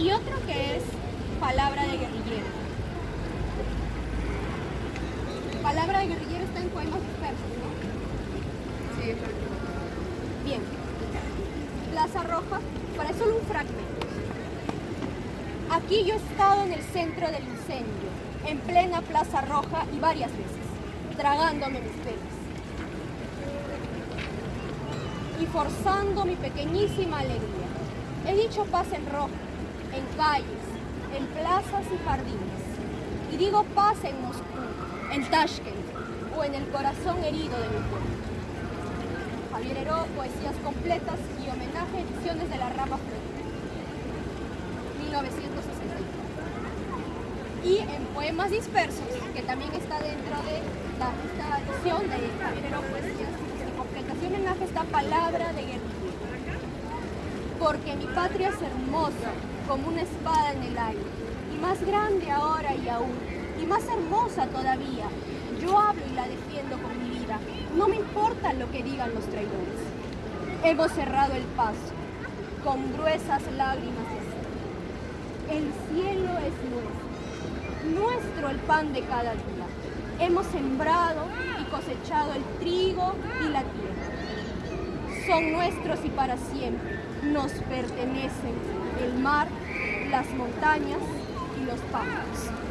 y otro que es palabra de guerrillero. Palabra de guerrillero está en poemas dispersos, ¿no? Sí. Bien. Plaza Roja, para solo un fragmento. Aquí yo he estado en el centro del incendio, en plena Plaza Roja y varias veces, tragándome mis penas. Y forzando mi pequeñísima alegría. He dicho paz en rojo, en calles, en plazas y jardines. Y digo paz en Moscú, en Tashkent o en el corazón herido de mi pueblo. Javier Heró, Poesías Completas y Homenaje, Ediciones de la Rama Florida, 1964. Y en Poemas Dispersos, que también está dentro de la, esta edición de Javier Heró, Poesías Completas y Homenaje, está Palabra de Guerrilla. Porque mi patria es hermosa, como una espada en el aire, y más grande ahora y aún, y más hermosa todavía. Yo hablo y la defiendo con mi vida, no me importa lo que digan los traidores. Hemos cerrado el paso con gruesas lágrimas de. El cielo es nuestro, nuestro el pan de cada día. Hemos sembrado y cosechado el trigo. Son nuestros y para siempre. Nos pertenecen el mar, las montañas y los pájaros.